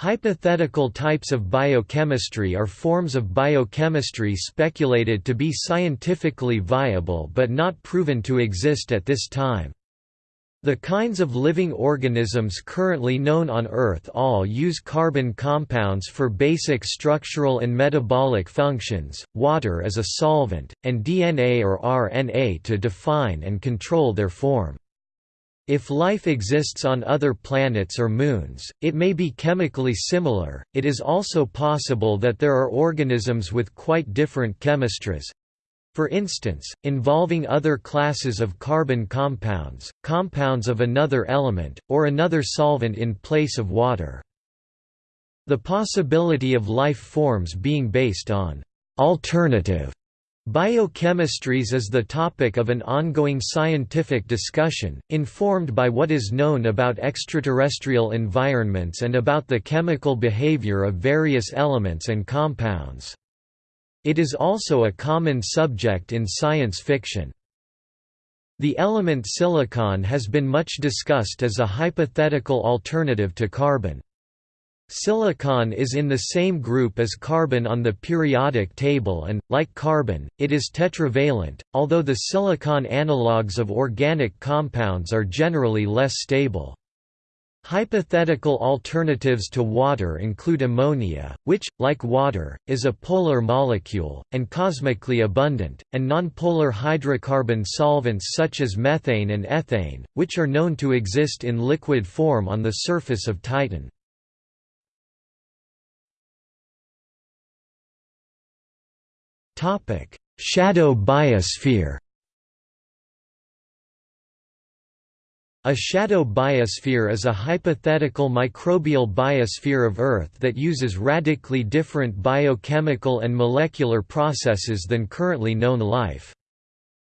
Hypothetical types of biochemistry are forms of biochemistry speculated to be scientifically viable but not proven to exist at this time. The kinds of living organisms currently known on Earth all use carbon compounds for basic structural and metabolic functions, water as a solvent, and DNA or RNA to define and control their form. If life exists on other planets or moons, it may be chemically similar. It is also possible that there are organisms with quite different chemistries. For instance, involving other classes of carbon compounds, compounds of another element, or another solvent in place of water. The possibility of life forms being based on alternative Biochemistries is the topic of an ongoing scientific discussion, informed by what is known about extraterrestrial environments and about the chemical behavior of various elements and compounds. It is also a common subject in science fiction. The element silicon has been much discussed as a hypothetical alternative to carbon. Silicon is in the same group as carbon on the periodic table and, like carbon, it is tetravalent, although the silicon analogues of organic compounds are generally less stable. Hypothetical alternatives to water include ammonia, which, like water, is a polar molecule, and cosmically abundant, and nonpolar hydrocarbon solvents such as methane and ethane, which are known to exist in liquid form on the surface of Titan. Shadow biosphere A shadow biosphere is a hypothetical microbial biosphere of Earth that uses radically different biochemical and molecular processes than currently known life.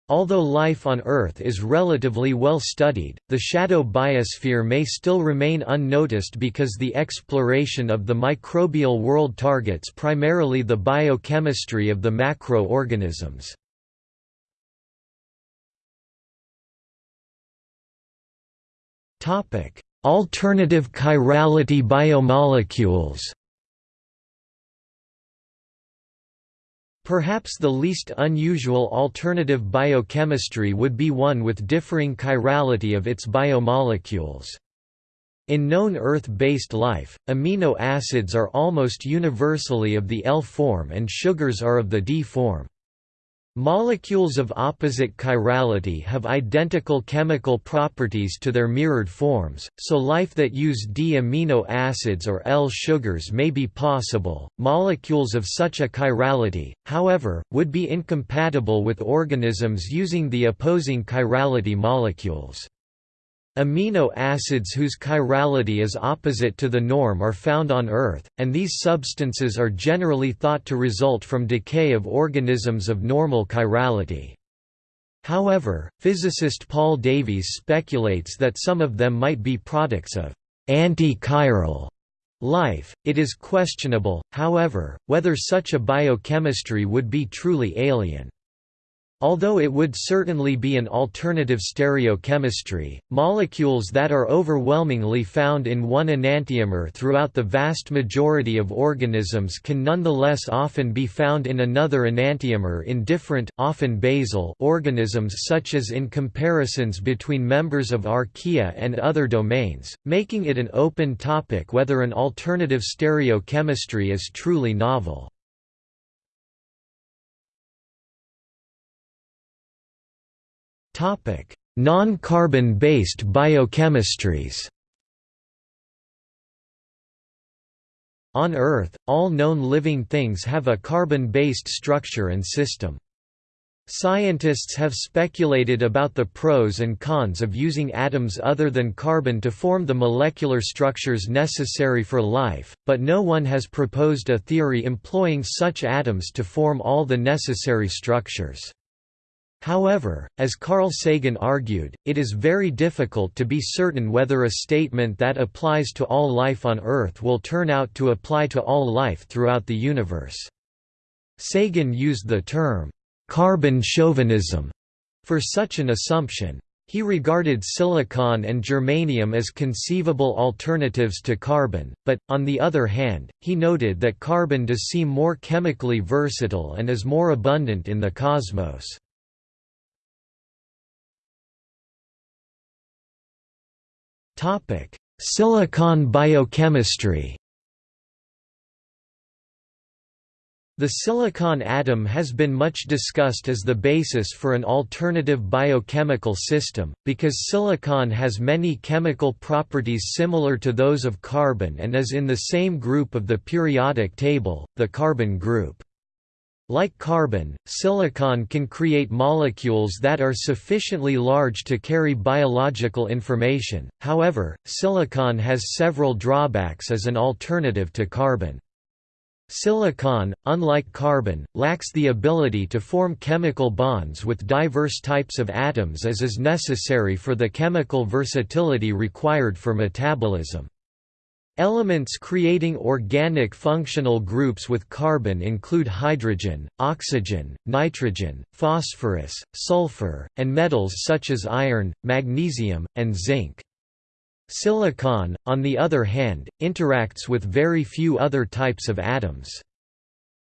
Although life on Earth is relatively well studied, the shadow biosphere may still remain unnoticed because the exploration of the microbial world targets primarily the biochemistry of the macroorganisms. Alternative chirality biomolecules Perhaps the least unusual alternative biochemistry would be one with differing chirality of its biomolecules. In known Earth-based life, amino acids are almost universally of the L form and sugars are of the D form. Molecules of opposite chirality have identical chemical properties to their mirrored forms, so life that use D amino acids or L sugars may be possible. Molecules of such a chirality, however, would be incompatible with organisms using the opposing chirality molecules. Amino acids whose chirality is opposite to the norm are found on Earth, and these substances are generally thought to result from decay of organisms of normal chirality. However, physicist Paul Davies speculates that some of them might be products of anti-chiral life. It is questionable, however, whether such a biochemistry would be truly alien. Although it would certainly be an alternative stereochemistry, molecules that are overwhelmingly found in one enantiomer throughout the vast majority of organisms can nonetheless often be found in another enantiomer in different, often basal, organisms such as in comparisons between members of archaea and other domains, making it an open topic whether an alternative stereochemistry is truly novel. Non-carbon-based biochemistries. On Earth, all known living things have a carbon-based structure and system. Scientists have speculated about the pros and cons of using atoms other than carbon to form the molecular structures necessary for life, but no one has proposed a theory employing such atoms to form all the necessary structures. However, as Carl Sagan argued, it is very difficult to be certain whether a statement that applies to all life on Earth will turn out to apply to all life throughout the universe. Sagan used the term, carbon chauvinism, for such an assumption. He regarded silicon and germanium as conceivable alternatives to carbon, but, on the other hand, he noted that carbon does seem more chemically versatile and is more abundant in the cosmos. Silicon biochemistry The silicon atom has been much discussed as the basis for an alternative biochemical system, because silicon has many chemical properties similar to those of carbon and is in the same group of the periodic table, the carbon group. Like carbon, silicon can create molecules that are sufficiently large to carry biological information, however, silicon has several drawbacks as an alternative to carbon. Silicon, unlike carbon, lacks the ability to form chemical bonds with diverse types of atoms as is necessary for the chemical versatility required for metabolism. Elements creating organic functional groups with carbon include hydrogen, oxygen, nitrogen, phosphorus, sulfur, and metals such as iron, magnesium, and zinc. Silicon, on the other hand, interacts with very few other types of atoms.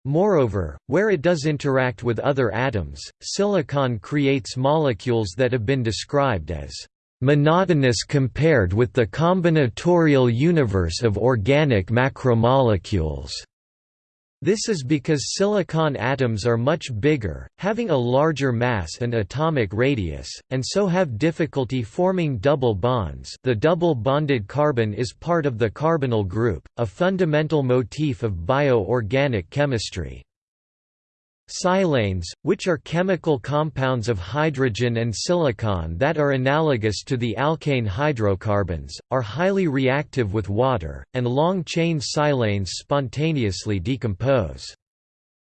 Moreover, where it does interact with other atoms, silicon creates molecules that have been described as monotonous compared with the combinatorial universe of organic macromolecules. This is because silicon atoms are much bigger, having a larger mass and atomic radius, and so have difficulty forming double bonds the double bonded carbon is part of the carbonyl group, a fundamental motif of bio-organic chemistry. Silanes, which are chemical compounds of hydrogen and silicon that are analogous to the alkane hydrocarbons, are highly reactive with water, and long-chain silanes spontaneously decompose.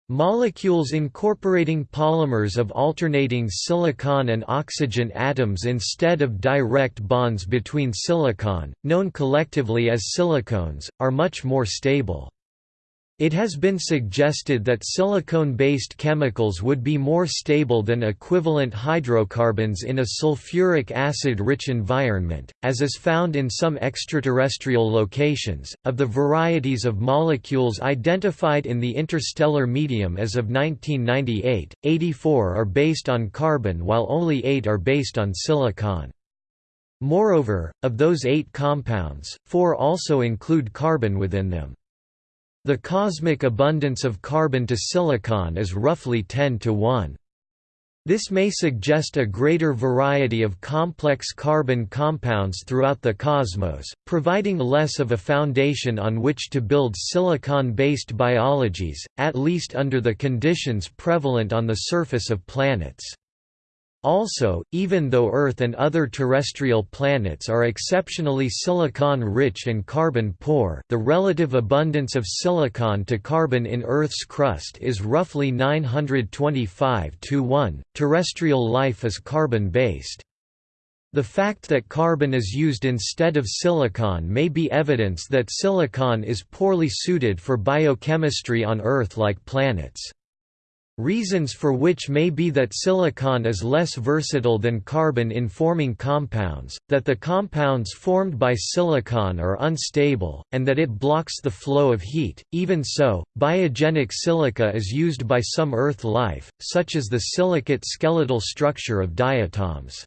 Molecules incorporating polymers of alternating silicon and oxygen atoms instead of direct bonds between silicon, known collectively as silicones, are much more stable. It has been suggested that silicone-based chemicals would be more stable than equivalent hydrocarbons in a sulfuric acid-rich environment, as is found in some extraterrestrial locations. Of the varieties of molecules identified in the interstellar medium as of 1998, 84 are based on carbon while only 8 are based on silicon. Moreover, of those eight compounds, four also include carbon within them. The cosmic abundance of carbon to silicon is roughly 10 to 1. This may suggest a greater variety of complex carbon compounds throughout the cosmos, providing less of a foundation on which to build silicon-based biologies, at least under the conditions prevalent on the surface of planets. Also, even though Earth and other terrestrial planets are exceptionally silicon-rich and carbon-poor the relative abundance of silicon to carbon in Earth's crust is roughly 925 to 1. Terrestrial life is carbon-based. The fact that carbon is used instead of silicon may be evidence that silicon is poorly suited for biochemistry on Earth-like planets. Reasons for which may be that silicon is less versatile than carbon in forming compounds, that the compounds formed by silicon are unstable, and that it blocks the flow of heat. Even so, biogenic silica is used by some Earth life, such as the silicate skeletal structure of diatoms.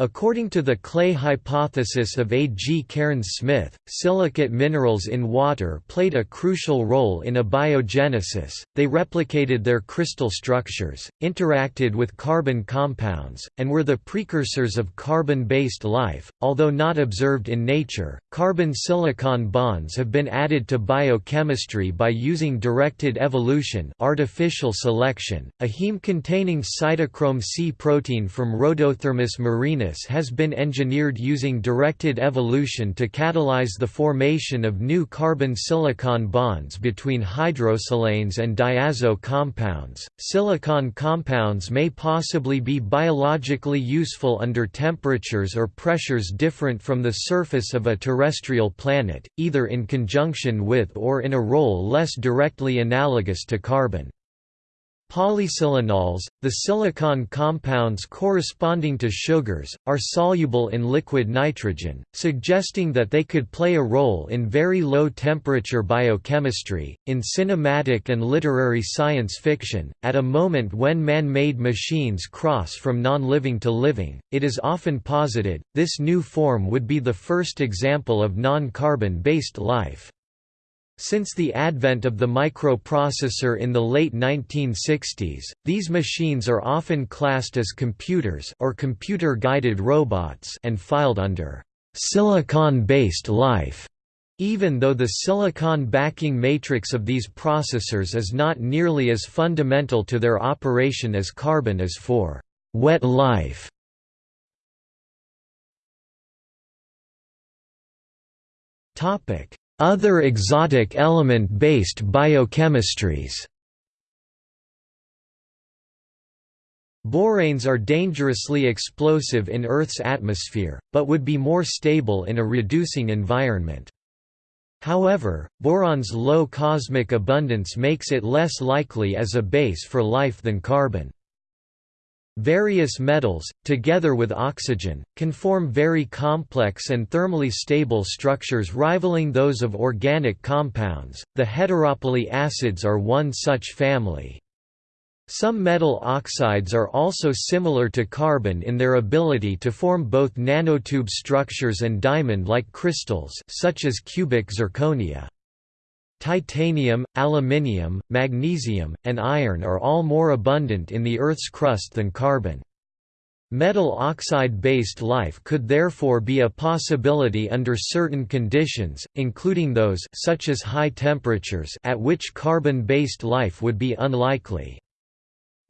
According to the clay hypothesis of A. G. Cairns-Smith, silicate minerals in water played a crucial role in abiogenesis, they replicated their crystal structures, interacted with carbon compounds, and were the precursors of carbon-based life, although not observed in nature. Carbon-silicon bonds have been added to biochemistry by using directed evolution artificial selection. A heme-containing cytochrome C protein from Rhodothermus marinus has been engineered using directed evolution to catalyze the formation of new carbon-silicon bonds between hydrosilanes and diazo compounds. Silicon compounds may possibly be biologically useful under temperatures or pressures different from the surface of a terrestrial planet, either in conjunction with or in a role less directly analogous to carbon. Polysilanols, the silicon compounds corresponding to sugars, are soluble in liquid nitrogen, suggesting that they could play a role in very low temperature biochemistry. In cinematic and literary science fiction, at a moment when man made machines cross from non living to living, it is often posited this new form would be the first example of non carbon based life. Since the advent of the microprocessor in the late 1960s, these machines are often classed as computers or computer-guided robots and filed under silicon-based life, even though the silicon backing matrix of these processors is not nearly as fundamental to their operation as carbon is for wet life. Topic: other exotic element-based biochemistries Boranes are dangerously explosive in Earth's atmosphere, but would be more stable in a reducing environment. However, boron's low cosmic abundance makes it less likely as a base for life than carbon. Various metals, together with oxygen, can form very complex and thermally stable structures rivaling those of organic compounds. The heteropoly acids are one such family. Some metal oxides are also similar to carbon in their ability to form both nanotube structures and diamond-like crystals such as cubic zirconia. Titanium, aluminium, magnesium, and iron are all more abundant in the Earth's crust than carbon. Metal oxide-based life could therefore be a possibility under certain conditions, including those such as high temperatures at which carbon-based life would be unlikely.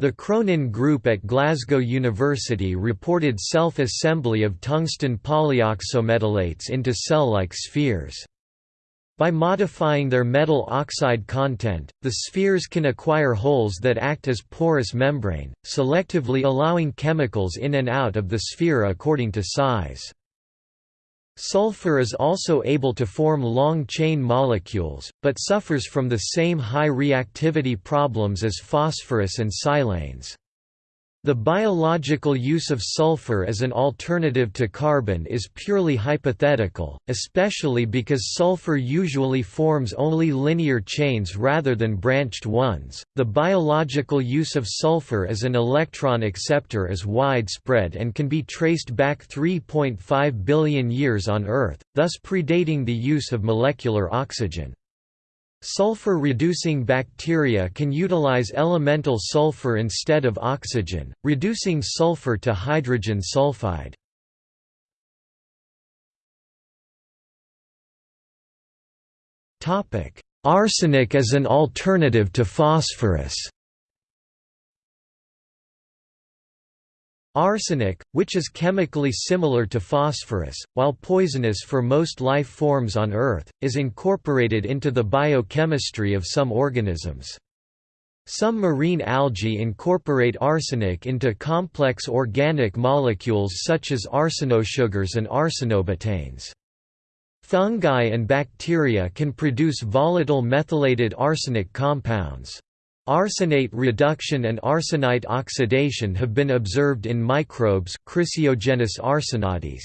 The Cronin Group at Glasgow University reported self-assembly of tungsten polyoxometalates into cell-like spheres. By modifying their metal oxide content, the spheres can acquire holes that act as porous membrane, selectively allowing chemicals in and out of the sphere according to size. Sulfur is also able to form long-chain molecules, but suffers from the same high reactivity problems as phosphorus and silanes. The biological use of sulfur as an alternative to carbon is purely hypothetical, especially because sulfur usually forms only linear chains rather than branched ones. The biological use of sulfur as an electron acceptor is widespread and can be traced back 3.5 billion years on Earth, thus predating the use of molecular oxygen. Sulfur-reducing bacteria can utilize elemental sulfur instead of oxygen, reducing sulfur to hydrogen sulfide. Arsenic as an alternative to phosphorus Arsenic, which is chemically similar to phosphorus, while poisonous for most life forms on Earth, is incorporated into the biochemistry of some organisms. Some marine algae incorporate arsenic into complex organic molecules such as arsenosugars and arsenobetaines. Fungi and bacteria can produce volatile methylated arsenic compounds. Arsenate reduction and arsenite oxidation have been observed in microbes Chrysiogenes arsenatis.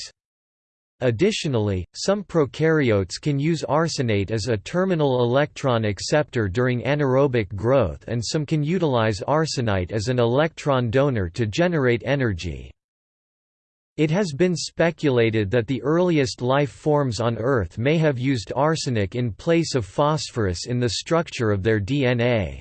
Additionally, some prokaryotes can use arsenate as a terminal electron acceptor during anaerobic growth and some can utilize arsenite as an electron donor to generate energy. It has been speculated that the earliest life forms on Earth may have used arsenic in place of phosphorus in the structure of their DNA.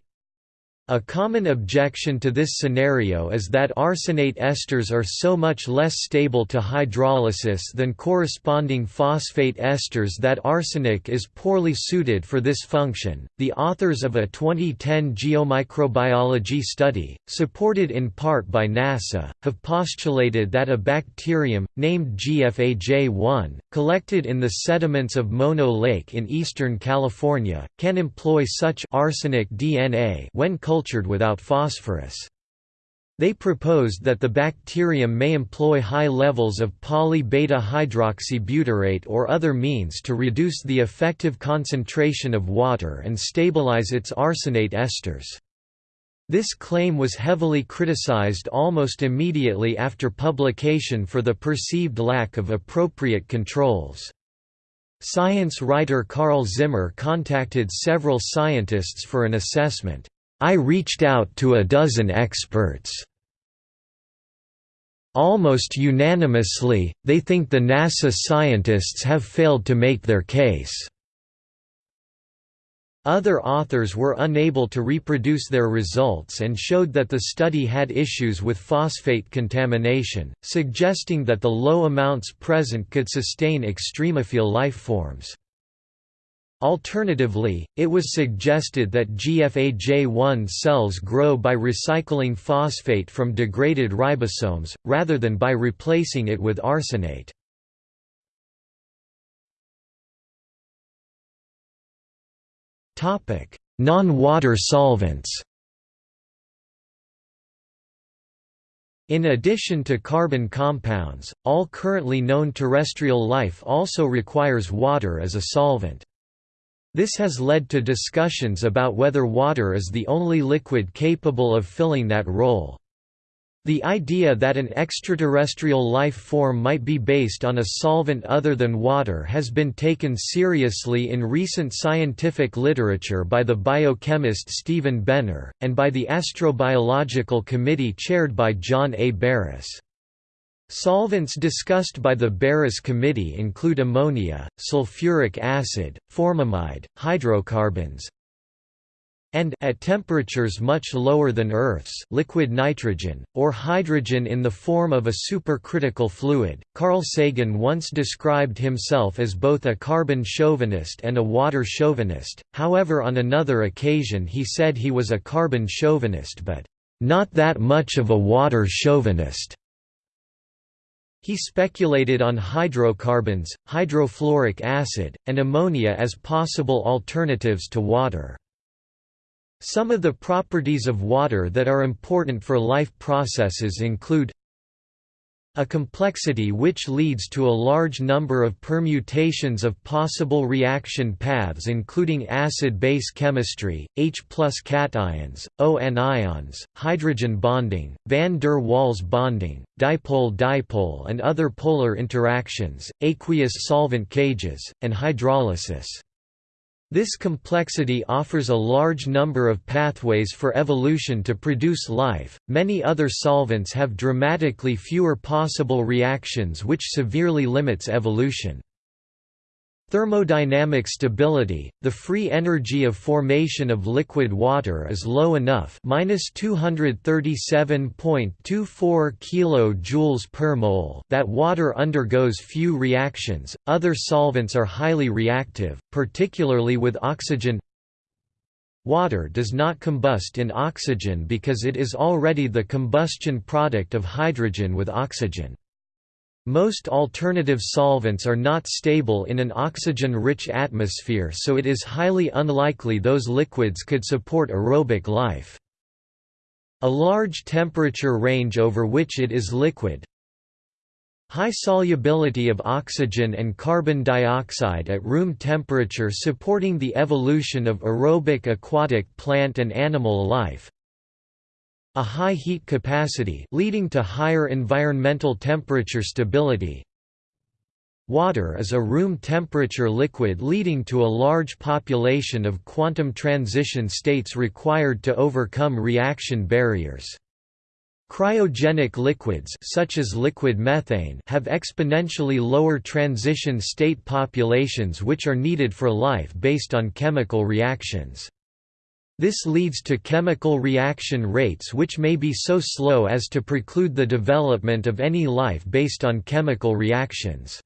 A common objection to this scenario is that arsenate esters are so much less stable to hydrolysis than corresponding phosphate esters that arsenic is poorly suited for this function. The authors of a 2010 geomicrobiology study, supported in part by NASA, have postulated that a bacterium, named GFAJ1, collected in the sediments of Mono Lake in eastern California, can employ such arsenic DNA when cultured without phosphorus. They proposed that the bacterium may employ high levels of poly-beta hydroxybutyrate or other means to reduce the effective concentration of water and stabilize its arsenate esters. This claim was heavily criticized almost immediately after publication for the perceived lack of appropriate controls. Science writer Carl Zimmer contacted several scientists for an assessment. I reached out to a dozen experts. Almost unanimously, they think the NASA scientists have failed to make their case. Other authors were unable to reproduce their results and showed that the study had issues with phosphate contamination, suggesting that the low amounts present could sustain extremophile life forms. Alternatively, it was suggested that GFAJ1 cells grow by recycling phosphate from degraded ribosomes, rather than by replacing it with arsenate. Non-water solvents In addition to carbon compounds, all currently known terrestrial life also requires water as a solvent. This has led to discussions about whether water is the only liquid capable of filling that role. The idea that an extraterrestrial life form might be based on a solvent other than water has been taken seriously in recent scientific literature by the biochemist Stephen Benner, and by the Astrobiological Committee chaired by John A. Baross. Solvents discussed by the Baross Committee include ammonia, sulfuric acid, formamide, hydrocarbons, and at temperatures much lower than Earth's liquid nitrogen, or hydrogen in the form of a supercritical fluid. Carl Sagan once described himself as both a carbon chauvinist and a water chauvinist, however on another occasion he said he was a carbon chauvinist but not that much of a water chauvinist. He speculated on hydrocarbons, hydrofluoric acid, and ammonia as possible alternatives to water. Some of the properties of water that are important for life processes include a complexity which leads to a large number of permutations of possible reaction paths including acid-base chemistry, H plus cations, O anions, hydrogen bonding, van der Waals bonding, dipole-dipole and other polar interactions, aqueous solvent cages, and hydrolysis. This complexity offers a large number of pathways for evolution to produce life. Many other solvents have dramatically fewer possible reactions, which severely limits evolution. Thermodynamic stability, the free energy of formation of liquid water is low enough minus 237.24 kJ per mole that water undergoes few reactions. Other solvents are highly reactive, particularly with oxygen. Water does not combust in oxygen because it is already the combustion product of hydrogen with oxygen. Most alternative solvents are not stable in an oxygen-rich atmosphere so it is highly unlikely those liquids could support aerobic life. A large temperature range over which it is liquid, High solubility of oxygen and carbon dioxide at room temperature supporting the evolution of aerobic aquatic plant and animal life a high heat capacity leading to higher environmental temperature stability. Water is a room temperature liquid leading to a large population of quantum transition states required to overcome reaction barriers. Cryogenic liquids such as liquid methane have exponentially lower transition state populations which are needed for life based on chemical reactions. This leads to chemical reaction rates which may be so slow as to preclude the development of any life based on chemical reactions.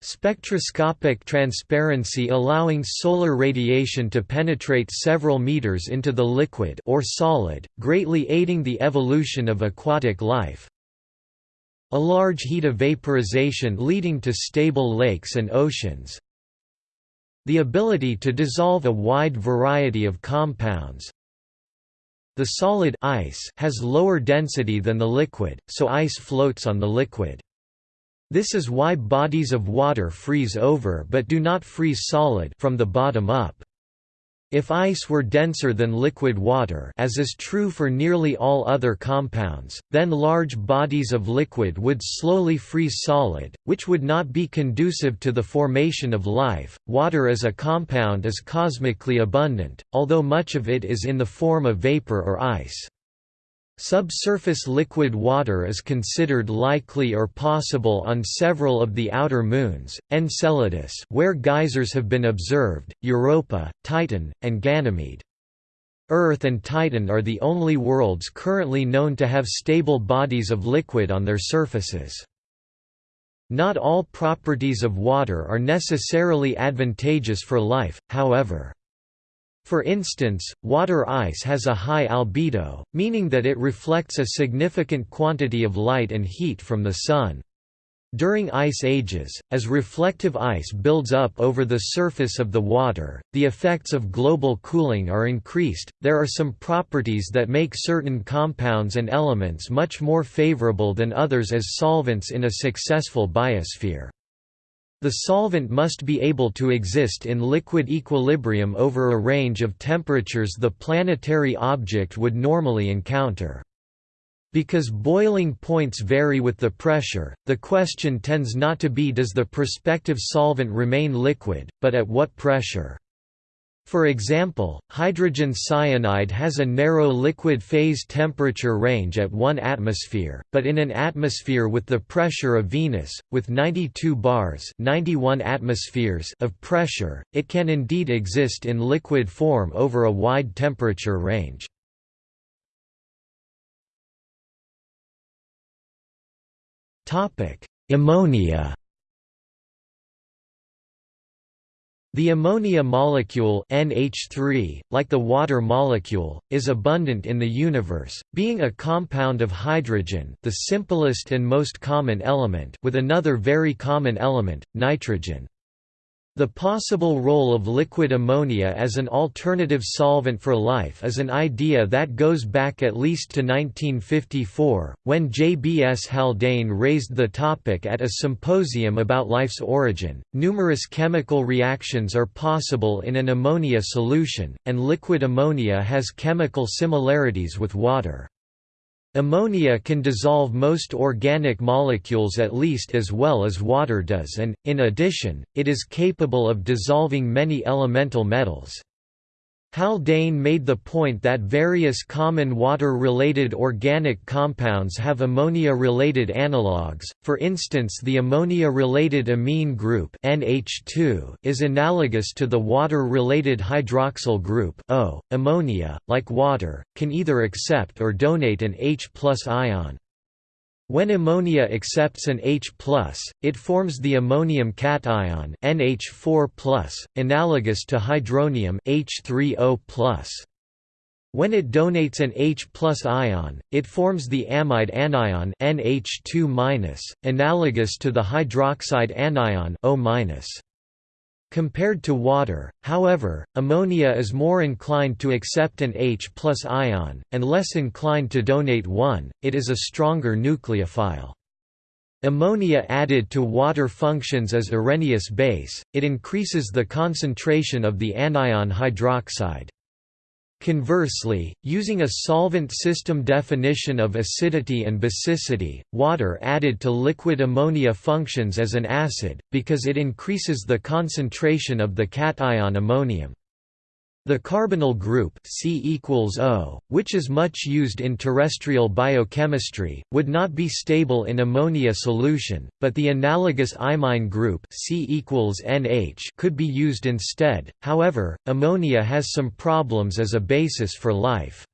Spectroscopic transparency allowing solar radiation to penetrate several meters into the liquid or solid, greatly aiding the evolution of aquatic life. A large heat of vaporization leading to stable lakes and oceans. The ability to dissolve a wide variety of compounds. The solid ice has lower density than the liquid, so ice floats on the liquid. This is why bodies of water freeze over but do not freeze solid from the bottom up. If ice were denser than liquid water as is true for nearly all other compounds, then large bodies of liquid would slowly freeze solid, which would not be conducive to the formation of life. Water as a compound is cosmically abundant, although much of it is in the form of vapor or ice. Subsurface liquid water is considered likely or possible on several of the outer moons, Enceladus where geysers have been observed, Europa, Titan, and Ganymede. Earth and Titan are the only worlds currently known to have stable bodies of liquid on their surfaces. Not all properties of water are necessarily advantageous for life, however. For instance, water ice has a high albedo, meaning that it reflects a significant quantity of light and heat from the sun. During ice ages, as reflective ice builds up over the surface of the water, the effects of global cooling are increased. There are some properties that make certain compounds and elements much more favorable than others as solvents in a successful biosphere. The solvent must be able to exist in liquid equilibrium over a range of temperatures the planetary object would normally encounter. Because boiling points vary with the pressure, the question tends not to be does the prospective solvent remain liquid, but at what pressure. For example, hydrogen cyanide has a narrow liquid phase temperature range at 1 atmosphere, but in an atmosphere with the pressure of Venus, with 92 bars 91 atmospheres of pressure, it can indeed exist in liquid form over a wide temperature range. Ammonia The ammonia molecule NH3, like the water molecule, is abundant in the universe, being a compound of hydrogen the simplest and most common element with another very common element, nitrogen. The possible role of liquid ammonia as an alternative solvent for life is an idea that goes back at least to 1954, when J. B. S. Haldane raised the topic at a symposium about life's origin. Numerous chemical reactions are possible in an ammonia solution, and liquid ammonia has chemical similarities with water. Ammonia can dissolve most organic molecules at least as well as water does and, in addition, it is capable of dissolving many elemental metals. Haldane made the point that various common water-related organic compounds have ammonia-related analogues, for instance the ammonia-related amine group NH2 is analogous to the water-related hydroxyl group O. Ammonia, like water, can either accept or donate an H ion. When ammonia accepts an H+, it forms the ammonium cation NH4+, analogous to hydronium H3O+. When it donates an H ion, it forms the amide anion NH2-, analogous to the hydroxide anion O-. Compared to water, however, ammonia is more inclined to accept an H ion, and less inclined to donate one, it is a stronger nucleophile. Ammonia added to water functions as Arrhenius base, it increases the concentration of the anion hydroxide. Conversely, using a solvent system definition of acidity and basicity, water added to liquid ammonia functions as an acid, because it increases the concentration of the cation ammonium. The carbonyl group C O, which is much used in terrestrial biochemistry, would not be stable in ammonia solution, but the analogous imine group C NH could be used instead. However, ammonia has some problems as a basis for life.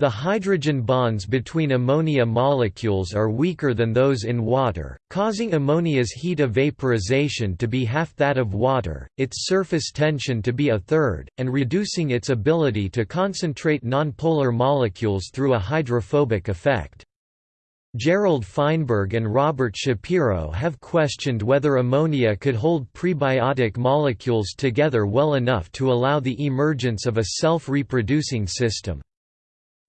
The hydrogen bonds between ammonia molecules are weaker than those in water, causing ammonia's heat of vaporization to be half that of water, its surface tension to be a third, and reducing its ability to concentrate nonpolar molecules through a hydrophobic effect. Gerald Feinberg and Robert Shapiro have questioned whether ammonia could hold prebiotic molecules together well enough to allow the emergence of a self-reproducing system.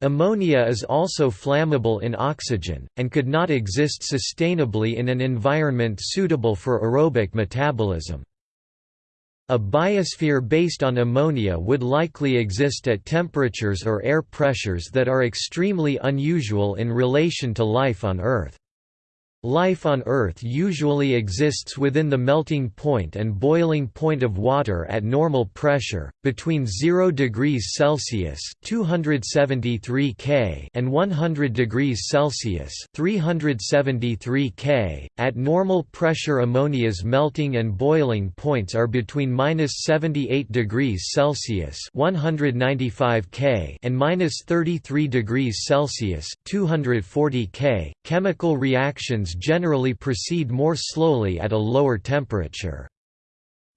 Ammonia is also flammable in oxygen, and could not exist sustainably in an environment suitable for aerobic metabolism. a biosphere based on ammonia would likely exist at temperatures or air pressures that are extremely unusual in relation to life on Earth. Life on Earth usually exists within the melting point and boiling point of water at normal pressure, between 0 degrees Celsius (273 K) and 100 degrees Celsius (373 K). At normal pressure, ammonia's melting and boiling points are between -78 degrees Celsius (195 K) and -33 degrees Celsius (240 K). Chemical reactions generally proceed more slowly at a lower temperature.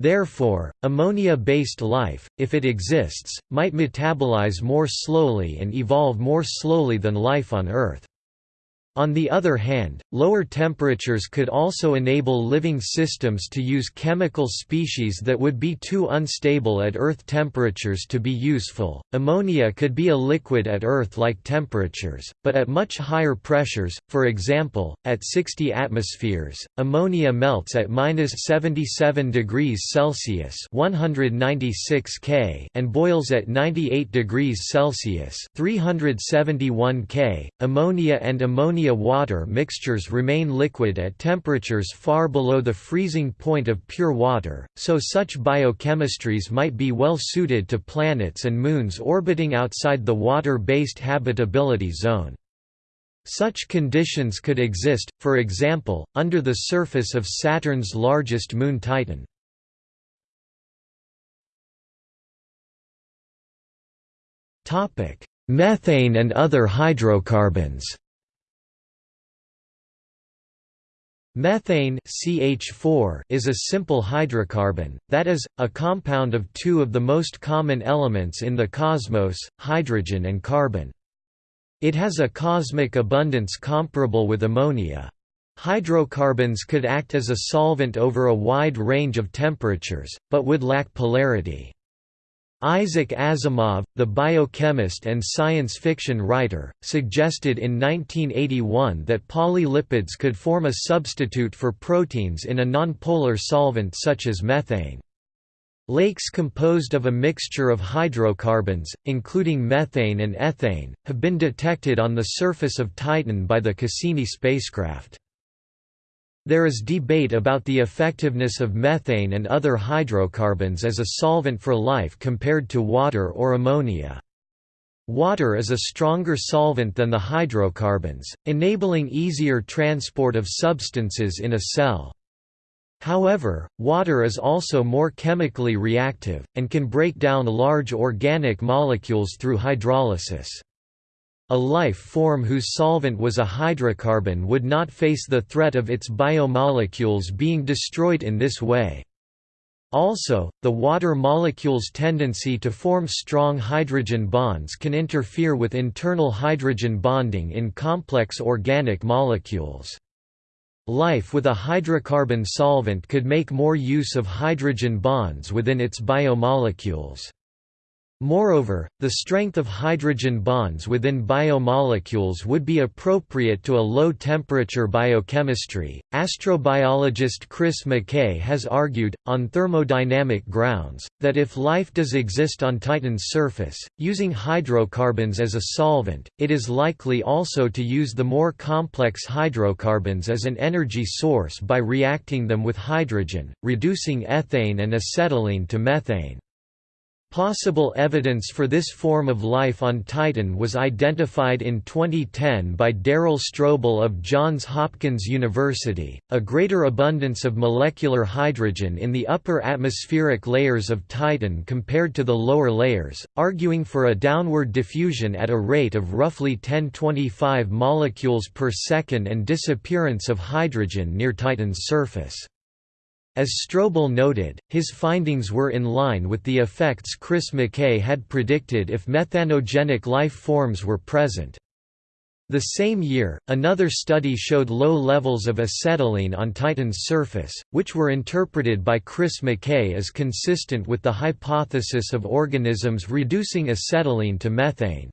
Therefore, ammonia-based life, if it exists, might metabolize more slowly and evolve more slowly than life on Earth. On the other hand, lower temperatures could also enable living systems to use chemical species that would be too unstable at Earth temperatures to be useful. Ammonia could be a liquid at Earth-like temperatures, but at much higher pressures, for example, at 60 atmospheres, ammonia melts at -77 degrees Celsius (196 K) and boils at 98 degrees Celsius (371 K). Ammonia and ammonia ammonia-water mixtures remain liquid at temperatures far below the freezing point of pure water, so such biochemistries might be well suited to planets and moons orbiting outside the water-based habitability zone. Such conditions could exist, for example, under the surface of Saturn's largest moon Titan. Methane and other hydrocarbons Methane CH4 is a simple hydrocarbon, that is, a compound of two of the most common elements in the cosmos, hydrogen and carbon. It has a cosmic abundance comparable with ammonia. Hydrocarbons could act as a solvent over a wide range of temperatures, but would lack polarity. Isaac Asimov, the biochemist and science fiction writer, suggested in 1981 that polylipids could form a substitute for proteins in a nonpolar solvent such as methane. Lakes composed of a mixture of hydrocarbons, including methane and ethane, have been detected on the surface of Titan by the Cassini spacecraft. There is debate about the effectiveness of methane and other hydrocarbons as a solvent for life compared to water or ammonia. Water is a stronger solvent than the hydrocarbons, enabling easier transport of substances in a cell. However, water is also more chemically reactive, and can break down large organic molecules through hydrolysis. A life form whose solvent was a hydrocarbon would not face the threat of its biomolecules being destroyed in this way. Also, the water molecule's tendency to form strong hydrogen bonds can interfere with internal hydrogen bonding in complex organic molecules. Life with a hydrocarbon solvent could make more use of hydrogen bonds within its biomolecules. Moreover, the strength of hydrogen bonds within biomolecules would be appropriate to a low-temperature biochemistry. Astrobiologist Chris McKay has argued, on thermodynamic grounds, that if life does exist on Titan's surface, using hydrocarbons as a solvent, it is likely also to use the more complex hydrocarbons as an energy source by reacting them with hydrogen, reducing ethane and acetylene to methane. Possible evidence for this form of life on Titan was identified in 2010 by Darrell Strobel of Johns Hopkins University. A greater abundance of molecular hydrogen in the upper atmospheric layers of Titan compared to the lower layers, arguing for a downward diffusion at a rate of roughly 1025 molecules per second and disappearance of hydrogen near Titan's surface. As Strobel noted, his findings were in line with the effects Chris McKay had predicted if methanogenic life forms were present. The same year, another study showed low levels of acetylene on Titan's surface, which were interpreted by Chris McKay as consistent with the hypothesis of organisms reducing acetylene to methane.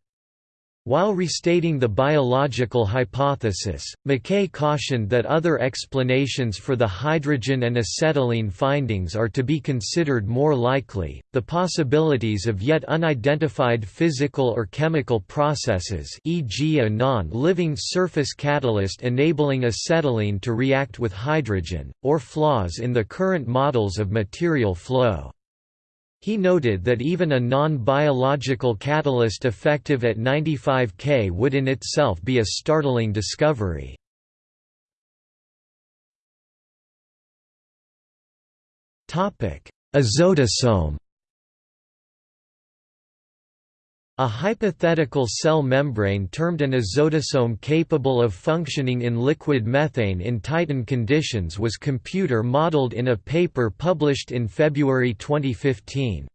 While restating the biological hypothesis, McKay cautioned that other explanations for the hydrogen and acetylene findings are to be considered more likely, the possibilities of yet unidentified physical or chemical processes e.g. a non-living surface catalyst enabling acetylene to react with hydrogen, or flaws in the current models of material flow. He noted that even a non-biological catalyst effective at 95 K would in itself be a startling discovery. Azotosome A hypothetical cell membrane termed an azotosome capable of functioning in liquid methane in Titan conditions was computer-modeled in a paper published in February 2015.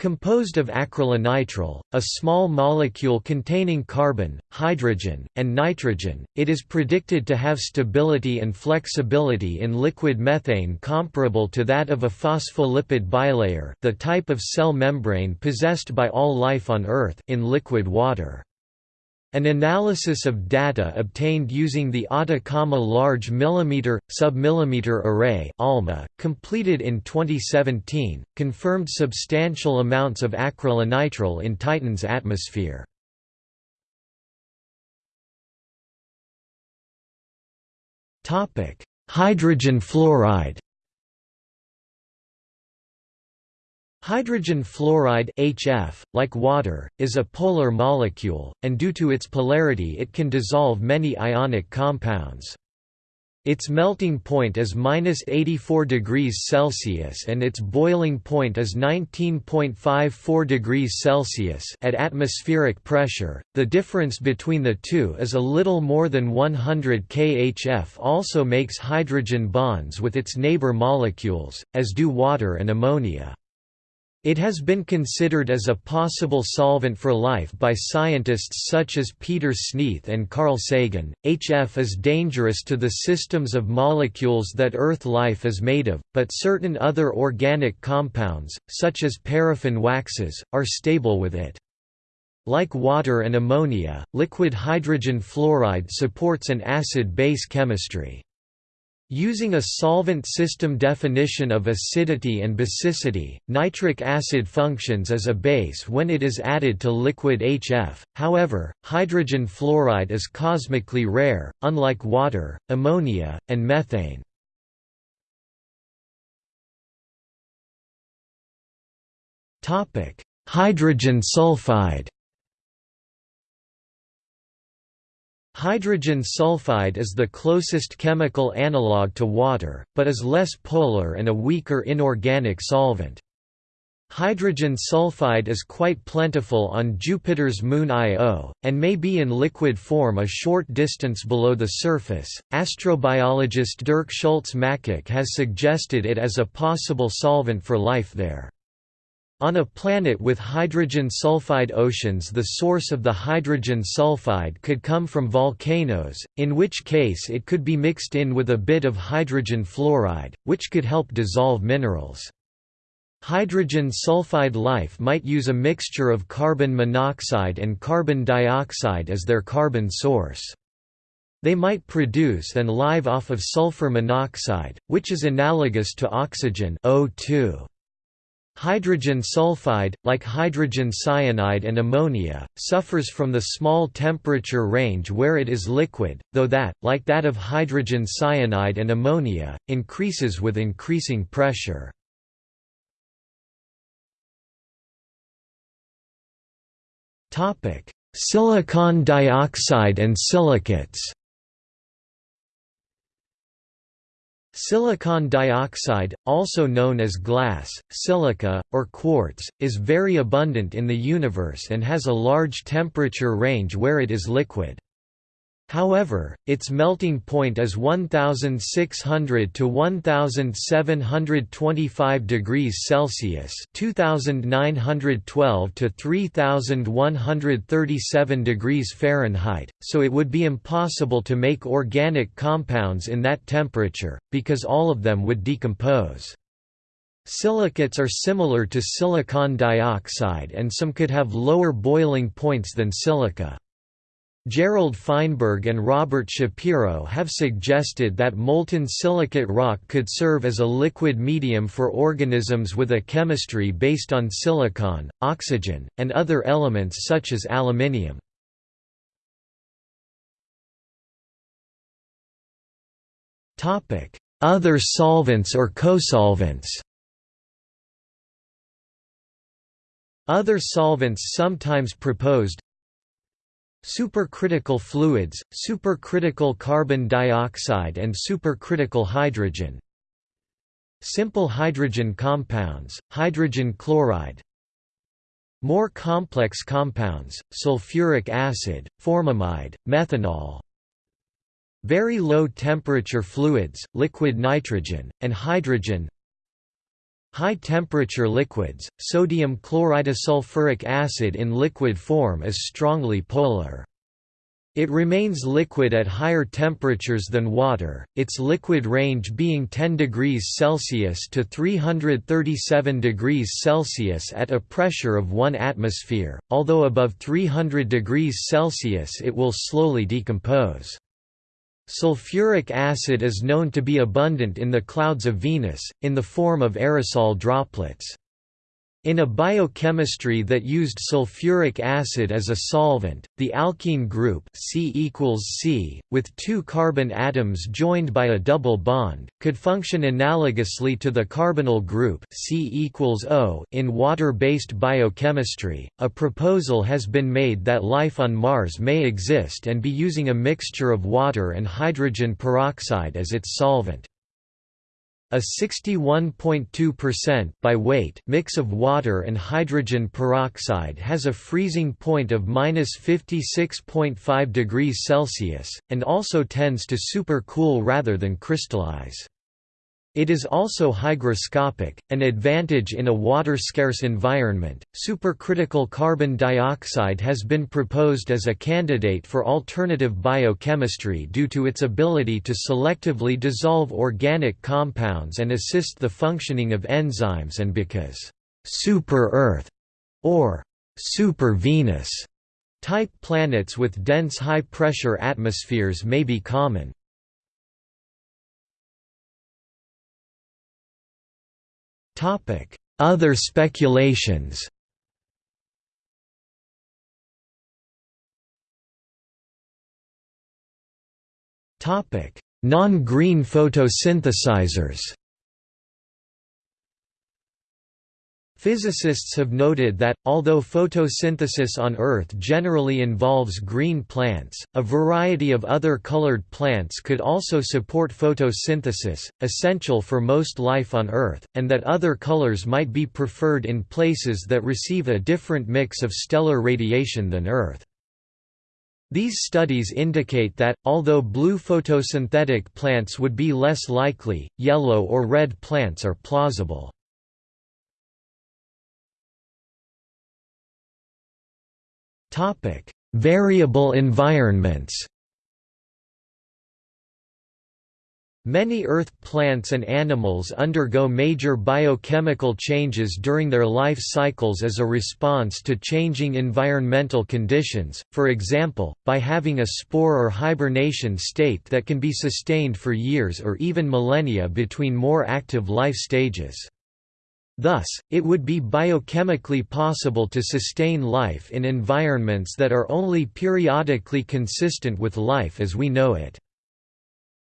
Composed of acrylonitrile, a small molecule containing carbon, hydrogen, and nitrogen, it is predicted to have stability and flexibility in liquid methane comparable to that of a phospholipid bilayer the type of cell membrane possessed by all life on Earth in liquid water. An analysis of data obtained using the Atacama Large Millimeter, Submillimeter Array ALMA, completed in 2017, confirmed substantial amounts of acrylonitrile in Titan's atmosphere. Topic: Hydrogen fluoride Hydrogen fluoride HF, like water, is a polar molecule, and due to its polarity it can dissolve many ionic compounds. Its melting point is minus 84 degrees Celsius and its boiling point is 19.54 degrees Celsius at atmospheric pressure. The difference between the two is a little more than 100 kHf. Also makes hydrogen bonds with its neighbor molecules, as do water and ammonia. It has been considered as a possible solvent for life by scientists such as Peter Sneath and Carl Sagan. HF is dangerous to the systems of molecules that Earth life is made of, but certain other organic compounds, such as paraffin waxes, are stable with it. Like water and ammonia, liquid hydrogen fluoride supports an acid-base chemistry. Using a solvent system definition of acidity and basicity, nitric acid functions as a base when it is added to liquid HF, however, hydrogen fluoride is cosmically rare, unlike water, ammonia, and methane. Hydrogen sulfide Hydrogen sulfide is the closest chemical analogue to water, but is less polar and a weaker inorganic solvent. Hydrogen sulfide is quite plentiful on Jupiter's moon Io, and may be in liquid form a short distance below the surface. Astrobiologist Dirk Schulze-Makuch has suggested it as a possible solvent for life there. On a planet with hydrogen sulfide oceans the source of the hydrogen sulfide could come from volcanoes, in which case it could be mixed in with a bit of hydrogen fluoride, which could help dissolve minerals. Hydrogen sulfide life might use a mixture of carbon monoxide and carbon dioxide as their carbon source. They might produce and live off of sulfur monoxide, which is analogous to oxygen O2. Hydrogen sulfide, like hydrogen cyanide and ammonia, suffers from the small temperature range where it is liquid, though that, like that of hydrogen cyanide and ammonia, increases with increasing pressure. Silicon dioxide and silicates Silicon dioxide, also known as glass, silica, or quartz, is very abundant in the universe and has a large temperature range where it is liquid. However, its melting point is 1600 to 1725 degrees Celsius, 2912 to 3137 degrees Fahrenheit, so it would be impossible to make organic compounds in that temperature because all of them would decompose. Silicates are similar to silicon dioxide and some could have lower boiling points than silica. Gerald Feinberg and Robert Shapiro have suggested that molten silicate rock could serve as a liquid medium for organisms with a chemistry based on silicon, oxygen, and other elements such as aluminium. Other solvents or cosolvents Other solvents sometimes proposed Supercritical fluids, supercritical carbon dioxide and supercritical hydrogen. Simple hydrogen compounds, hydrogen chloride. More complex compounds, sulfuric acid, formamide, methanol. Very low temperature fluids, liquid nitrogen, and hydrogen High temperature liquids, sodium chloridesulfuric acid in liquid form is strongly polar. It remains liquid at higher temperatures than water, its liquid range being 10 degrees Celsius to 337 degrees Celsius at a pressure of 1 atmosphere, although above 300 degrees Celsius it will slowly decompose. Sulfuric acid is known to be abundant in the clouds of Venus, in the form of aerosol droplets. In a biochemistry that used sulfuric acid as a solvent, the alkene group C equals C, with two carbon atoms joined by a double bond, could function analogously to the carbonyl group C equals O in water-based biochemistry. A proposal has been made that life on Mars may exist and be using a mixture of water and hydrogen peroxide as its solvent. A 61.2% by weight mix of water and hydrogen peroxide has a freezing point of minus 56.5 degrees Celsius, and also tends to supercool rather than crystallize. It is also hygroscopic, an advantage in a water-scarce environment. Supercritical carbon dioxide has been proposed as a candidate for alternative biochemistry due to its ability to selectively dissolve organic compounds and assist the functioning of enzymes and because super-Earth or super-Venus type planets with dense high-pressure atmospheres may be common. Other speculations. Non-green photosynthesizers Physicists have noted that, although photosynthesis on Earth generally involves green plants, a variety of other colored plants could also support photosynthesis, essential for most life on Earth, and that other colors might be preferred in places that receive a different mix of stellar radiation than Earth. These studies indicate that, although blue photosynthetic plants would be less likely, yellow or red plants are plausible. Topic: Variable environments. Many earth plants and animals undergo major biochemical changes during their life cycles as a response to changing environmental conditions, for example, by having a spore or hibernation state that can be sustained for years or even millennia between more active life stages. Thus, it would be biochemically possible to sustain life in environments that are only periodically consistent with life as we know it.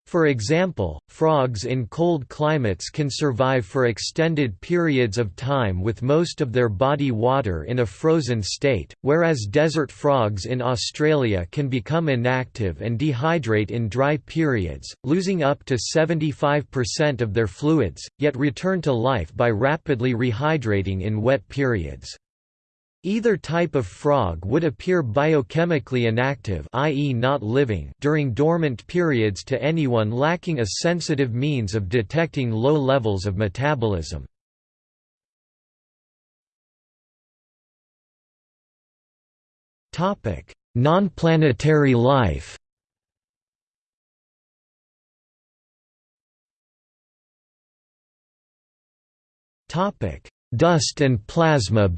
For example, frogs in cold climates can survive for extended periods of time with most of their body water in a frozen state, whereas desert frogs in Australia can become inactive and dehydrate in dry periods, losing up to 75% of their fluids, yet return to life by rapidly rehydrating in wet periods. Either type of frog would appear biochemically inactive i.e. not living during dormant periods to anyone lacking a sensitive means of detecting low levels of metabolism. Nonplanetary life Dust and plasma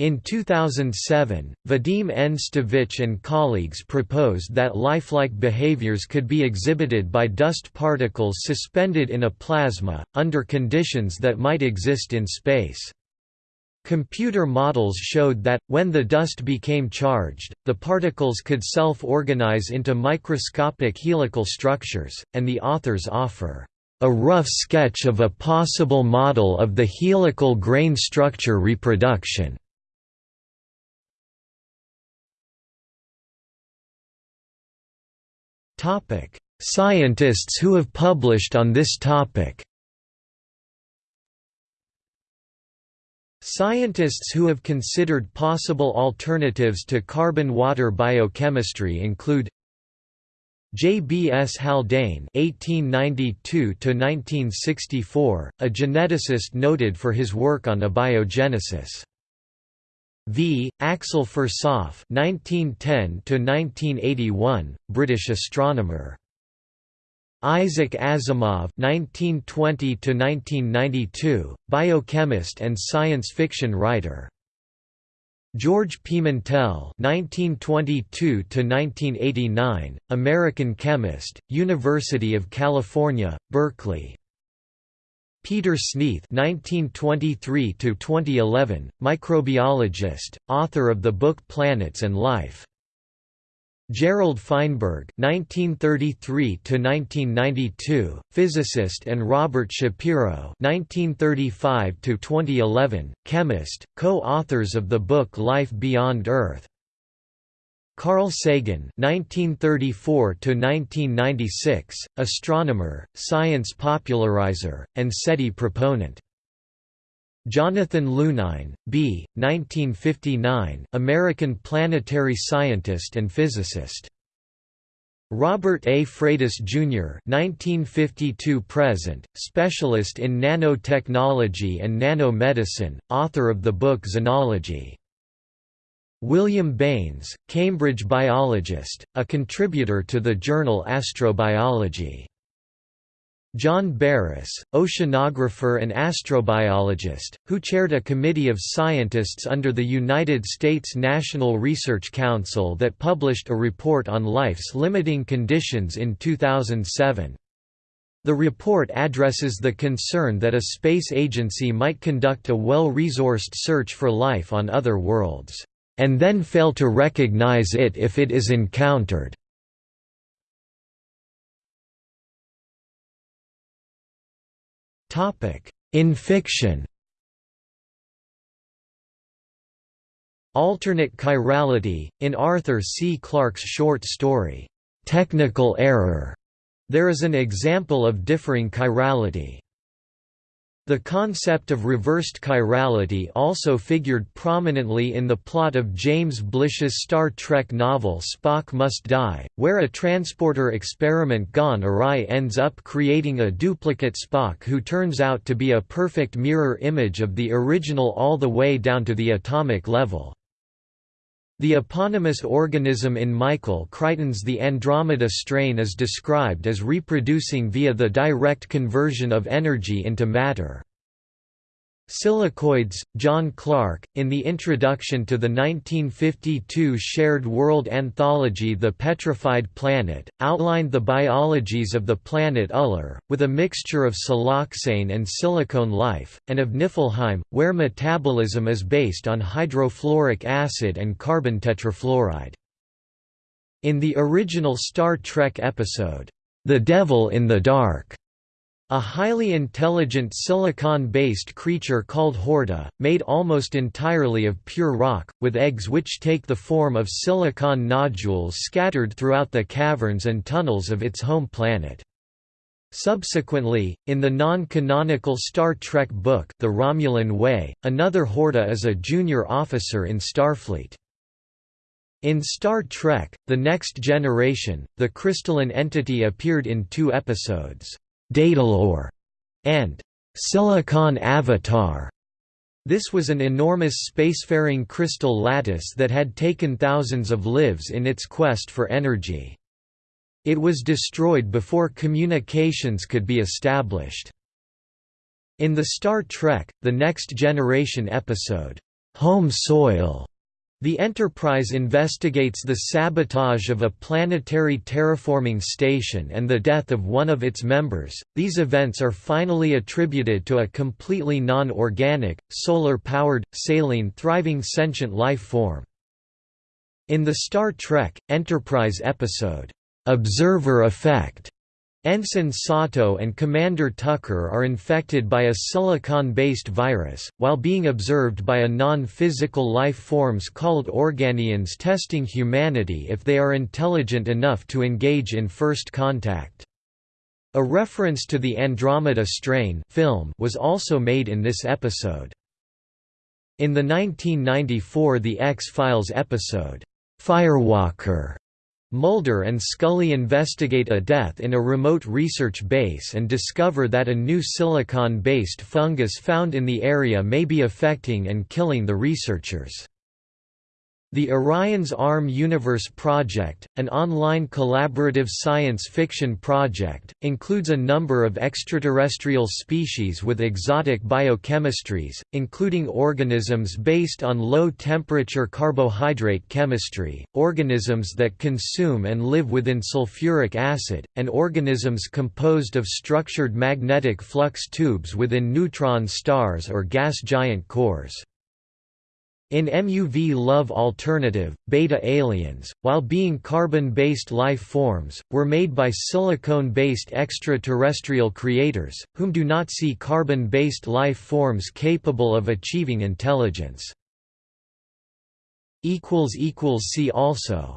In 2007, Vadim N. Tsytovich and colleagues proposed that lifelike behaviors could be exhibited by dust particles suspended in a plasma, under conditions that might exist in space. Computer models showed that, when the dust became charged, the particles could self-organize into microscopic helical structures, and the authors offer a rough sketch of a possible model of the helical grain structure reproduction. Scientists who have published on this topic. Scientists who have considered possible alternatives to carbon-water biochemistry include J. B. S. Haldane (1892–1964), a geneticist noted for his work on abiogenesis. V. Axel Firsoff (1910–1981), British astronomer. Isaac Asimov (1920–1992), biochemist and science fiction writer. George Pimentel (1922–1989), American chemist, University of California, Berkeley. Peter Sneath (1923–2011), microbiologist, author of the book Planets and Life. Gerald Feinberg (1933–1992), physicist, and Robert Shapiro (1935–2011), chemist, co-authors of the book Life Beyond Earth. Carl Sagan (1934–1996), astronomer, science popularizer, and SETI proponent. Jonathan Lunine, B. 1959, American planetary scientist and physicist. Robert A. Freitas, Jr. 1952 present, specialist in nanotechnology and nanomedicine, author of the book Xenology. William Bains, Cambridge biologist, a contributor to the journal Astrobiology. John Baross, oceanographer and astrobiologist, who chaired a committee of scientists under the United States National Research Council that published a report on life's limiting conditions in 2007. The report addresses the concern that a space agency might conduct a well-resourced search for life on other worlds and then fail to recognize it if it is encountered. In fiction Alternate chirality, in Arthur C. Clarke's short story, "'Technical Error' there is an example of differing chirality. The concept of reversed chirality also figured prominently in the plot of James Blish's Star Trek novel Spock Must Die, where a transporter experiment gone awry ends up creating a duplicate Spock who turns out to be a perfect mirror image of the original all the way down to the atomic level. The eponymous organism in Michael Crichton's The Andromeda strain is described as reproducing via the direct conversion of energy into matter. Silicoids, John Clark, in the introduction to the 1952 Shared World anthology The Petrified Planet, outlined the biologies of the planet Uller, with a mixture of siloxane and silicone life, and of Niflheim, where metabolism is based on hydrofluoric acid and carbon tetrafluoride. In the original Star Trek episode, The Devil in the Dark, a highly intelligent silicon-based creature called Horta, made almost entirely of pure rock, with eggs which take the form of silicon nodules scattered throughout the caverns and tunnels of its home planet. Subsequently, in the non-canonical Star Trek book The Romulan Way, another Horta is a junior officer in Starfleet. In Star Trek, The Next Generation, the crystalline entity appeared in two episodes. Datalore, and Silicon Avatar. This was an enormous spacefaring crystal lattice that had taken thousands of lives in its quest for energy. It was destroyed before communications could be established. In the Star Trek, The Next Generation episode, Home Soil, the Enterprise investigates the sabotage of a planetary terraforming station and the death of one of its members. These events are finally attributed to a completely non organic, solar powered, saline thriving sentient life form. In the Star Trek Enterprise episode, Observer Effect, Ensign Sato and Commander Tucker are infected by a silicon-based virus, while being observed by a non-physical life forms called Organians testing humanity if they are intelligent enough to engage in first contact. A reference to the Andromeda Strain film was also made in this episode. In the 1994 The X-Files episode, Firewalker Mulder and Scully investigate a death in a remote research base and discover that a new silicon-based fungus found in the area may be affecting and killing the researchers. The Orion's Arm Universe Project, an online collaborative science fiction project, includes a number of extraterrestrial species with exotic biochemistries, including organisms based on low-temperature carbohydrate chemistry, organisms that consume and live within sulfuric acid, and organisms composed of structured magnetic flux tubes within neutron stars or gas giant cores. In Muv-Luv Alternative, beta aliens, while being carbon-based life forms, were made by silicone-based extraterrestrial creators, whom do not see carbon-based life forms capable of achieving intelligence. See also